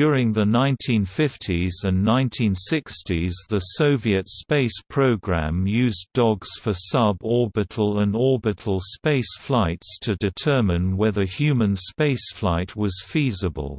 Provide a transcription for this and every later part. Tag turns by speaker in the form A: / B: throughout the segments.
A: During the 1950s and 1960s the Soviet space program used dogs for suborbital and orbital space flights to determine whether human spaceflight was feasible.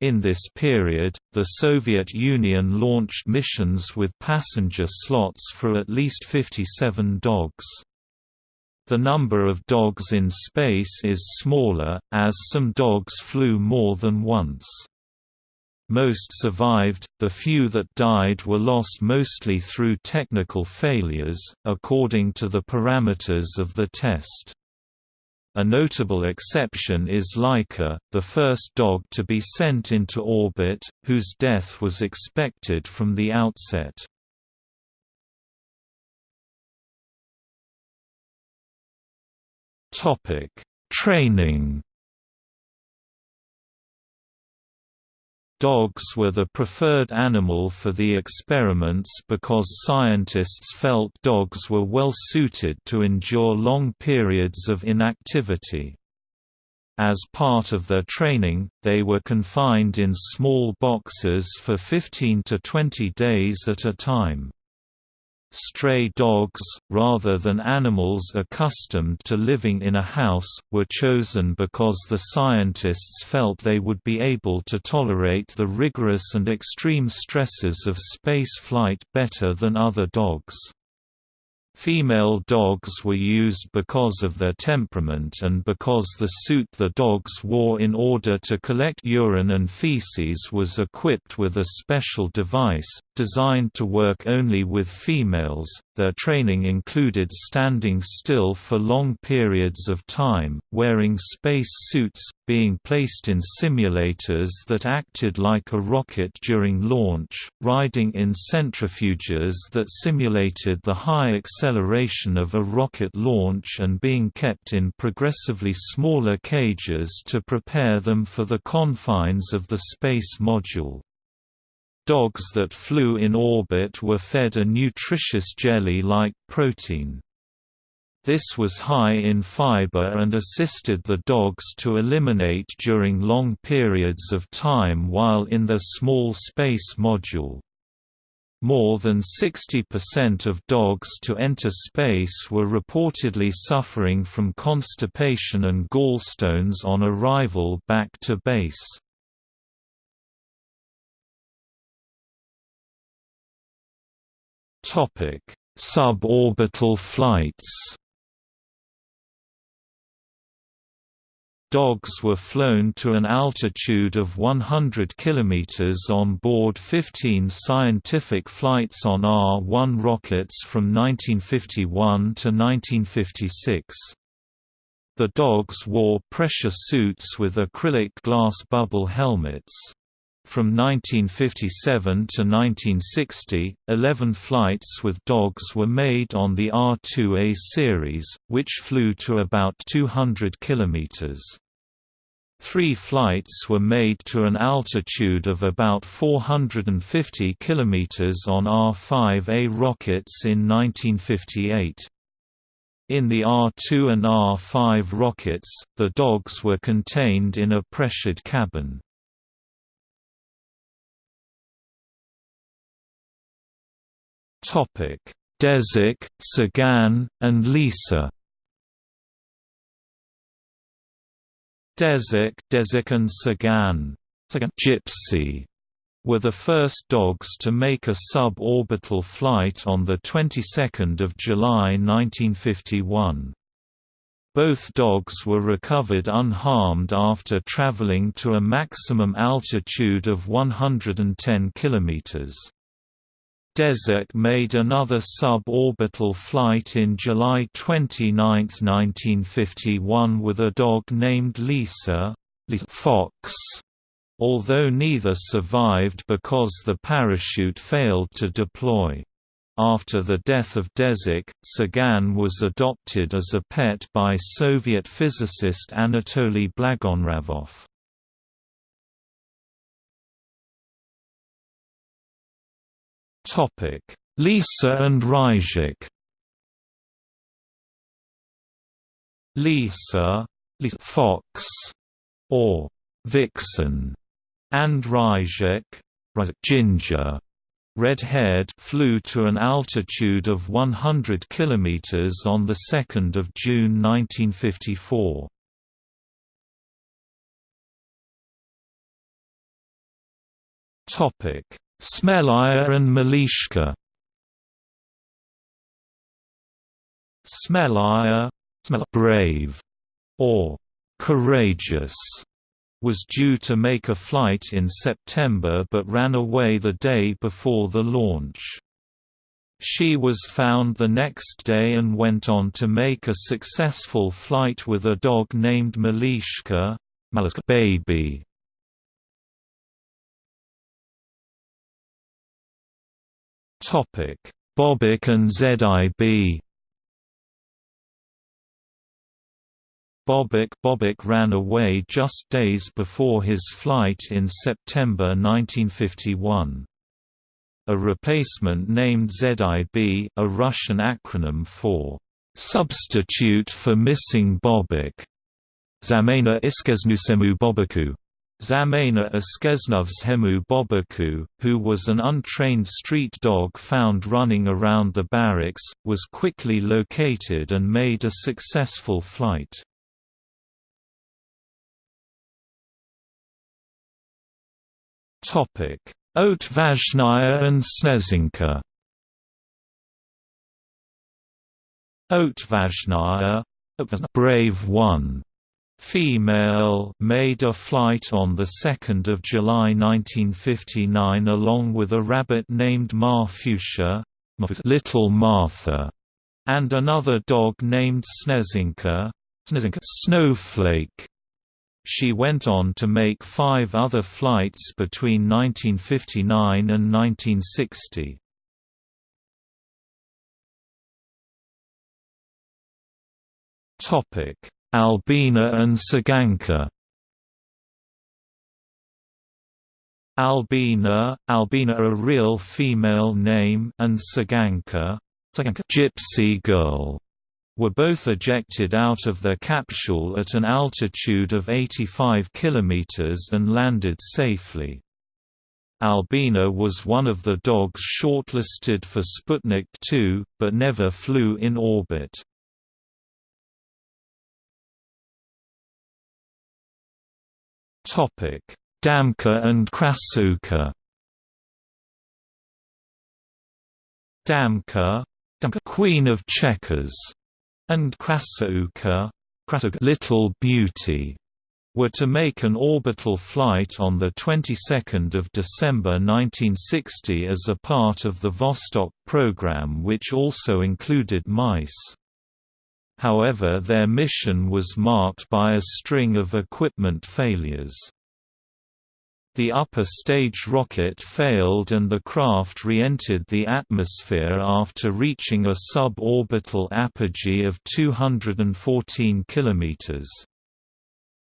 A: In this period, the Soviet Union launched missions with passenger slots for at least 57 dogs. The number of dogs in space is smaller, as some dogs flew more than once. Most survived, the few that died were lost mostly through technical failures, according to the parameters of the test. A notable exception is Laika, the first dog to be sent into orbit, whose death was expected from the outset. Training Dogs were the preferred animal for the experiments because scientists felt dogs were well suited to endure long periods of inactivity. As part of their training, they were confined in small boxes for 15 to 20 days at a time. Stray dogs, rather than animals accustomed to living in a house, were chosen because the scientists felt they would be able to tolerate the rigorous and extreme stresses of space flight better than other dogs. Female dogs were used because of their temperament and because the suit the dogs wore in order to collect urine and feces was equipped with a special device, designed to work only with females. Their training included standing still for long periods of time, wearing space suits, being placed in simulators that acted like a rocket during launch, riding in centrifuges that simulated the high acceleration of a rocket launch and being kept in progressively smaller cages to prepare them for the confines of the space module. Dogs that flew in orbit were fed a nutritious jelly-like protein. This was high in fiber and assisted the dogs to eliminate during long periods of time while in their small space module. More than 60% of dogs to enter space were reportedly suffering from constipation and gallstones on arrival back to base. Topic: Suborbital flights. Dogs were flown to an altitude of 100 km on board 15 scientific flights on R-1 rockets from 1951 to 1956. The dogs wore pressure suits with acrylic glass bubble helmets. From 1957 to 1960, 11 flights with dogs were made on the R2A series, which flew to about 200 km. Three flights were made to an altitude of about 450 km on R5A rockets in 1958. In the R2 and R5 rockets, the dogs were contained in a pressured cabin. Desik, Tsygan, and Lisa. Desik, Desik and Tsygan, Gypsy, were the first dogs to make a suborbital flight on the 22nd of July 1951. Both dogs were recovered unharmed after traveling to a maximum altitude of 110 kilometers. Desik made another suborbital flight in July 29, 1951 with a dog named Lisa Fox, although neither survived because the parachute failed to deploy. After the death of Desik, Tsygan was adopted as a pet by Soviet physicist Anatoly Blagonravov. Lisa and Ryzhik. Lisa, Lisa Fox, or Vixen, and Ryzhik ginger red-haired flew to an altitude of 100 km on 2 June 1954. Smelaya and Malishka Smelaya brave or courageous was due to make a flight in September but ran away the day before the launch. She was found the next day and went on to make a successful flight with a dog named Malishka baby. Bobik and ZIB Bobik Bobik ran away just days before his flight in September 1951. A replacement named ZIB a Russian acronym for "...substitute for missing Bobik", Zamena Iskeznusemu Bobiku Zamena Hemu Bobiku, who was an untrained street dog found running around the barracks, was quickly located and made a successful flight. Otvazhnaya and Snezhinka Otvazhnaya Brave One female made a flight on 2 July 1959 along with a rabbit named Marfusha Little Martha, and another dog named Snezhinka Snowflake. She went on to make five other flights between 1959 and 1960. Albina and Tsyganka Albina, Albina a real female name and Tsyganka, Tsyganka gypsy girl were both ejected out of their capsule at an altitude of 85 km and landed safely. Albina was one of the dogs shortlisted for Sputnik 2, but never flew in orbit. Damka and Krasukha Damka, Damka Queen of Checkers and Krasukha, Little Beauty, were to make an orbital flight on the 22nd of December 1960 as a part of the Vostok program which also included mice. However their mission was marked by a string of equipment failures. The upper stage rocket failed and the craft re-entered the atmosphere after reaching a suborbital apogee of 214 km.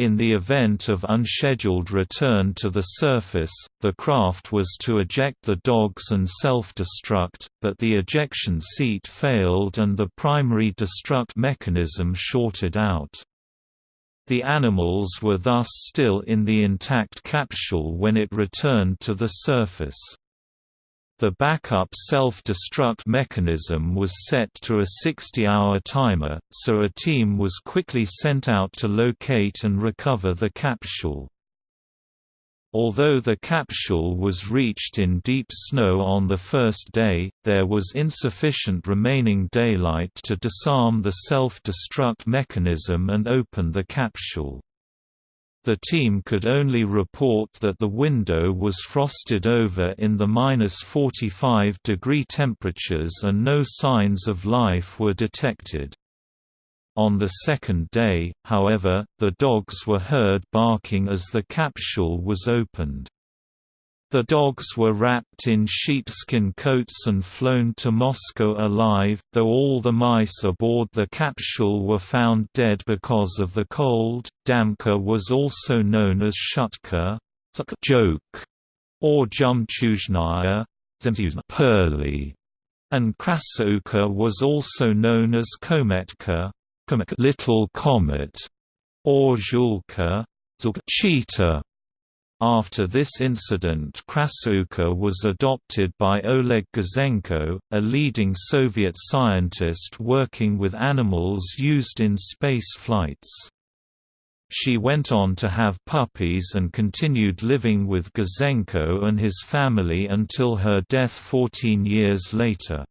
A: In the event of unscheduled return to the surface, the craft was to eject the dogs and self-destruct, but the ejection seat failed and the primary destruct mechanism shorted out. The animals were thus still in the intact capsule when it returned to the surface. The backup self-destruct mechanism was set to a 60-hour timer, so a team was quickly sent out to locate and recover the capsule. Although the capsule was reached in deep snow on the first day, there was insufficient remaining daylight to disarm the self-destruct mechanism and open the capsule. The team could only report that the window was frosted over in the minus 45 degree temperatures and no signs of life were detected. On the second day, however, the dogs were heard barking as the capsule was opened. The dogs were wrapped in sheepskin coats and flown to Moscow alive, though all the mice aboard the capsule were found dead because of the cold. Damka was also known as Shutka, joke, or Zhemchuzhnaya, pearly, and Krasukha was also known as Kometka, Little Comet, or Zhulka, cheetah. After this incident Krasukha was adopted by Oleg Gazenko, a leading Soviet scientist working with animals used in space flights. She went on to have puppies and continued living with Gazenko and his family until her death 14 years later.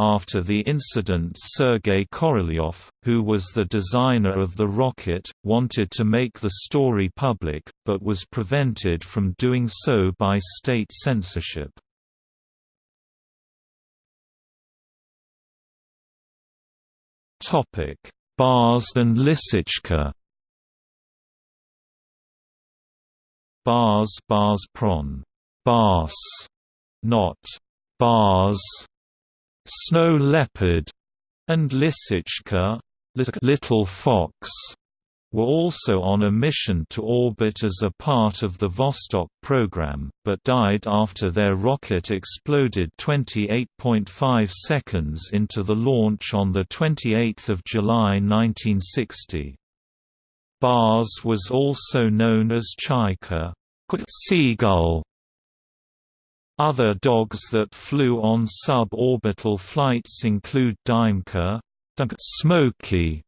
A: After the incident Sergei Korolyov, who was the designer of the rocket, wanted to make the story public, but was prevented from doing so by state censorship. Bars and Lisichka Bars bars pron. Bars, not bars snow leopard, and Lisichka little fox, were also on a mission to orbit as a part of the Vostok program, but died after their rocket exploded 28.5 seconds into the launch on 28 July 1960. Bars was also known as Chaika seagull, other dogs that flew on suborbital flights include Dymka, Smoky,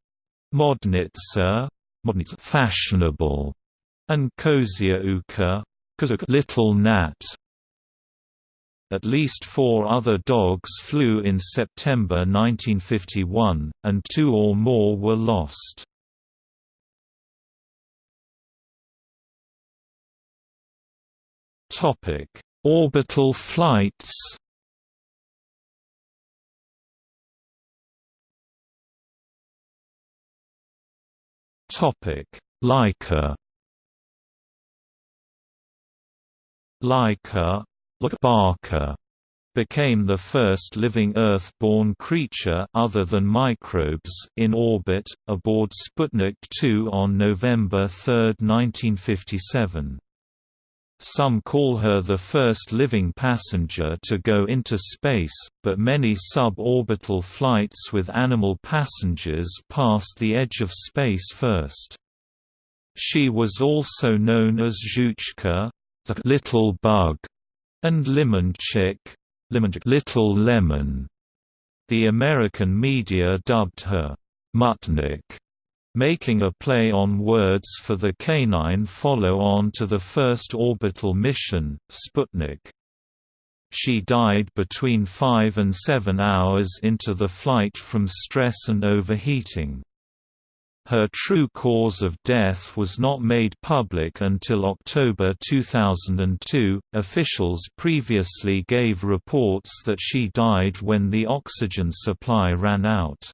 A: Modnitsa, fashionable, and Kozyavka, little Nat. At least four other dogs flew in September 1951, and two or more were lost. Topic Orbital flights Topic: Laika. Laika, Barker, became the first living Earth-born creature other than microbes in orbit aboard Sputnik 2 on November 3, 1957. Some call her the first living passenger to go into space, but many suborbital flights with animal passengers passed the edge of space first. She was also known as Zhuchka, the little bug, and Limonchik, little lemon. The American media dubbed her Mutnik making a play on words for the canine follow-on to the first orbital mission, Sputnik. She died between 5 and 7 hours into the flight from stress and overheating. Her true cause of death was not made public until October 2002. Officials previously gave reports that she died when the oxygen supply ran out.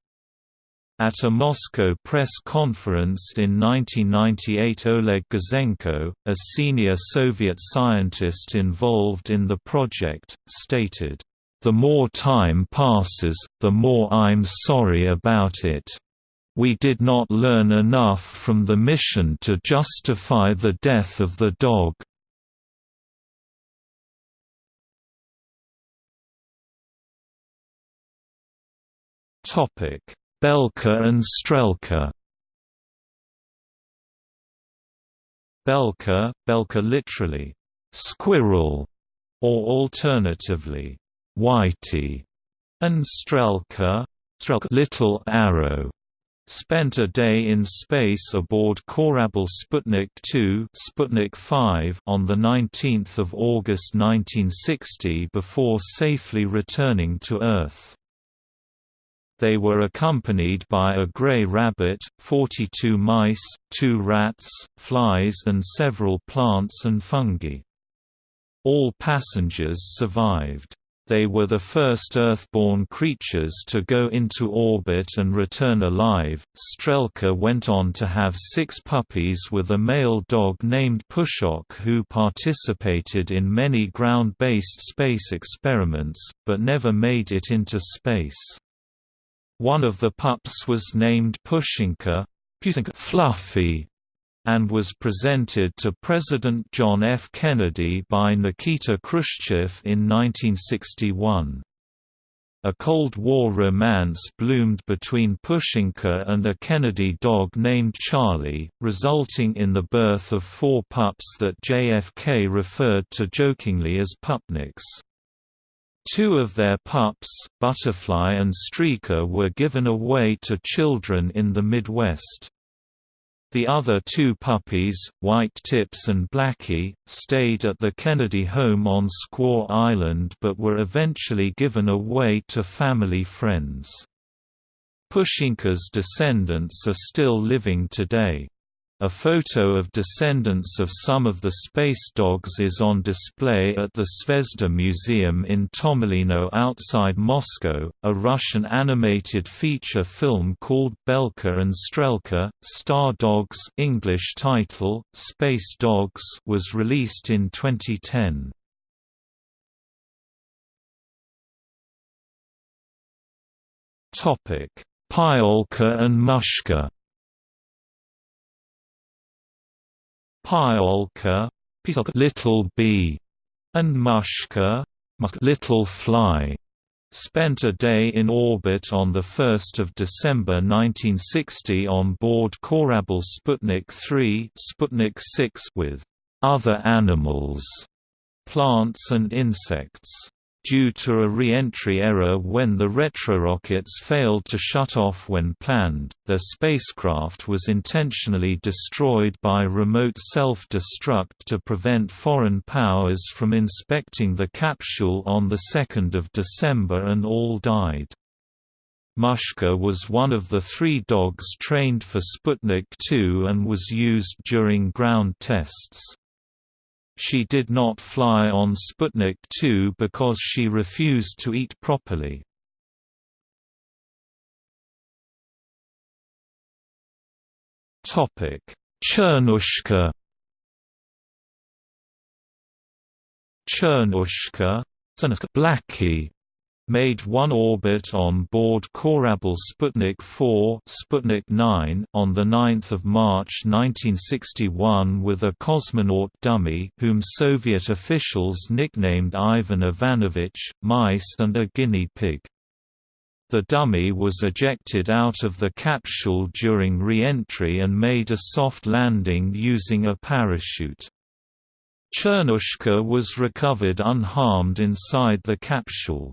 A: At a Moscow press conference in 1998 Oleg Gazenko, a senior Soviet scientist involved in the project, stated, "...the more time passes, the more I'm sorry about it. We did not learn enough from the mission to justify the death of the dog." Topic Belka and Strelka Belka, Belka literally, squirrel, or alternatively, whitey, and Strelka, Strelka little arrow, spent a day in space aboard Korabl Sputnik 2 Sputnik 5 on 19 August 1960 before safely returning to Earth. They were accompanied by a gray rabbit, 42 mice, two rats, flies and several plants and fungi. All passengers survived. They were the first Earth-born creatures to go into orbit and return alive. Strelka went on to have six puppies with a male dog named Pushok who participated in many ground-based space experiments, but never made it into space. One of the pups was named Pushinka Fluffy, and was presented to President John F. Kennedy by Nikita Khrushchev in 1961. A Cold War romance bloomed between Pushinka and a Kennedy dog named Charlie, resulting in the birth of four pups that JFK referred to jokingly as pupniks. Two of their pups, Butterfly and Streaker were given away to children in the Midwest. The other two puppies, White Tips and Blackie, stayed at the Kennedy home on Squaw Island but were eventually given away to family friends. Pushinka's descendants are still living today. A photo of descendants of some of the space dogs is on display at the Zvezda Museum in Tomilino outside Moscow. A Russian animated feature film called Belka and Strelka, Star Dogs English title, Space Dogs was released in 2010. Topic: Pchyolka and Mushka Pchyolka, little bee, and Mushka, little fly, spent a day in orbit on 1 December 1960 on board Korabl Sputnik 3 Sputnik 6 with other animals, plants and insects due to a re-entry error when the retrorockets failed to shut off when planned, their spacecraft was intentionally destroyed by remote self-destruct to prevent foreign powers from inspecting the capsule on 2 December and all died. Mushka was one of the three dogs trained for Sputnik 2 and was used during ground tests. She did not fly on Sputnik 2 because she refused to eat properly. Chernushka Chernushka Blackie made one orbit on board Korabl Sputnik 4 Sputnik 9 on 9 March 1961 with a cosmonaut dummy whom Soviet officials nicknamed Ivan Ivanovich, mice and a guinea pig. The dummy was ejected out of the capsule during re-entry and made a soft landing using a parachute. Chernushka was recovered unharmed inside the capsule.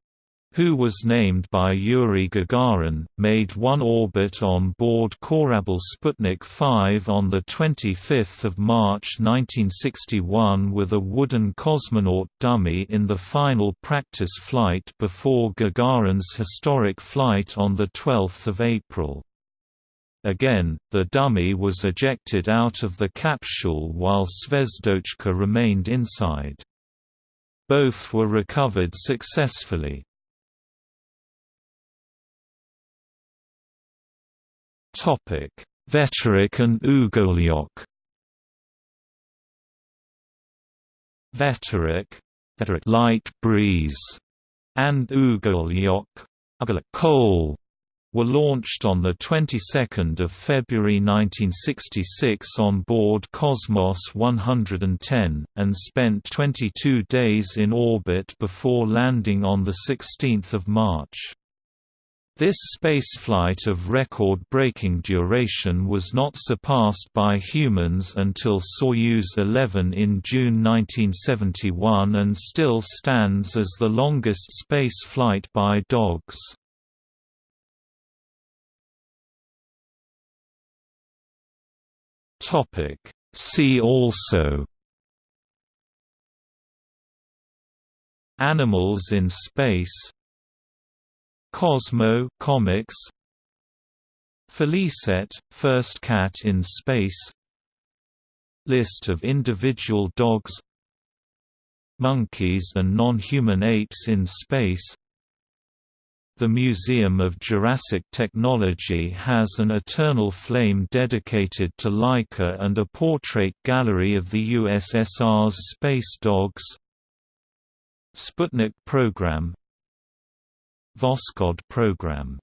A: who was named by Yuri Gagarin, made one orbit on board Korabl Sputnik 5 on 25 March 1961 with a wooden cosmonaut dummy in the final practice flight before Gagarin's historic flight on 12 April. Again, the dummy was ejected out of the capsule while Zvezdochka remained inside. Both were recovered successfully. Topic: Veterok and Ugolyok. Veterok light breeze, and Ugolyok, coal, were launched on the 22nd of February 1966 on board Cosmos 110 and spent 22 days in orbit before landing on the 16th of March. This spaceflight of record-breaking duration was not surpassed by humans until Soyuz 11 in June 1971 and still stands as the longest space flight by dogs. See also Animals in space Cosmo comics. Felicette, first cat in space. List of individual dogs. Monkeys and non-human apes in space. The Museum of Jurassic Technology has an eternal flame dedicated to Laika and a portrait gallery of the USSR's space dogs. Sputnik program Voskhod program